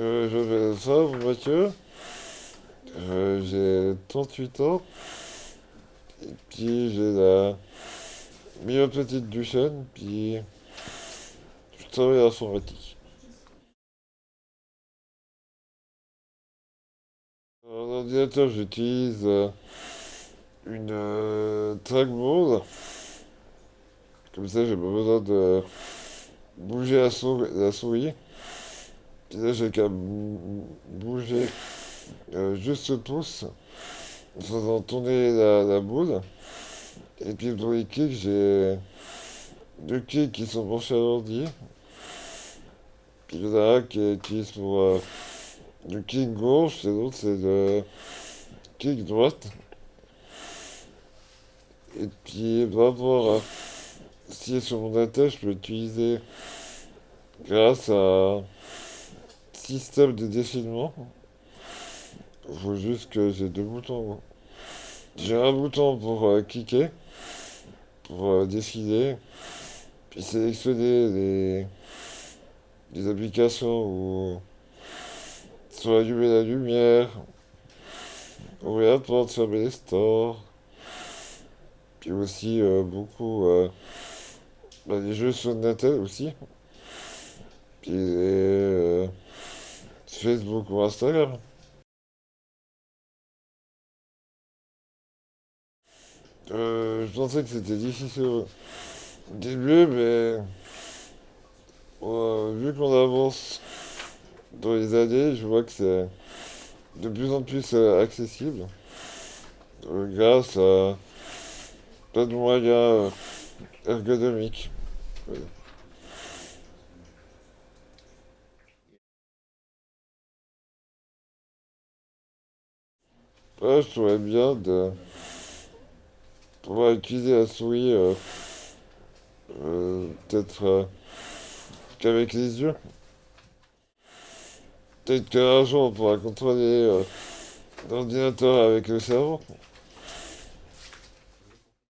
Euh, je vais ça, Mathieu. Euh, j'ai 38 ans. Et puis j'ai la petite du chaîne. Puis je travaille à l'informatique. En ordinateur, j'utilise euh, une euh, trackball. Comme ça, j'ai pas besoin de bouger la souris. Puis là, j'ai qu'à bou- bouger euh, juste le pouce faisant tourner la, boule. Et puis pour les kicks, j'ai deux kicks qui sont branchés à l'ordi. Puis il y en a un qui est utilisé pour euh, le kick gauche et l'autre c'est le kick droite. Et puis par rapport à si est sur mon attel, je peux l'utiliser grâce à système de défilement. Il faut juste que j'ai deux boutons. J'ai un bouton pour euh, cliquer, pour euh, défiler, puis sélectionner les, applications où soit allumer la lumière, ouvrir la porte, fermer les stores, puis aussi euh, beaucoup euh, bah, les jeux sur Natel aussi, Facebook ou Instagram. Euh, je pensais que c'était difficile au début, mais euh, vu qu'on avance dans les années, je vois que c'est de plus en plus euh, accessible grâce à plein de moyens ergonomiques. Ouais, je trouvais bien de pouvoir utiliser la souris euh, euh, peut-être euh, qu'avec les yeux. Peut-être qu'un jour on pourra contrôler l'ordinateur avec le cerveau.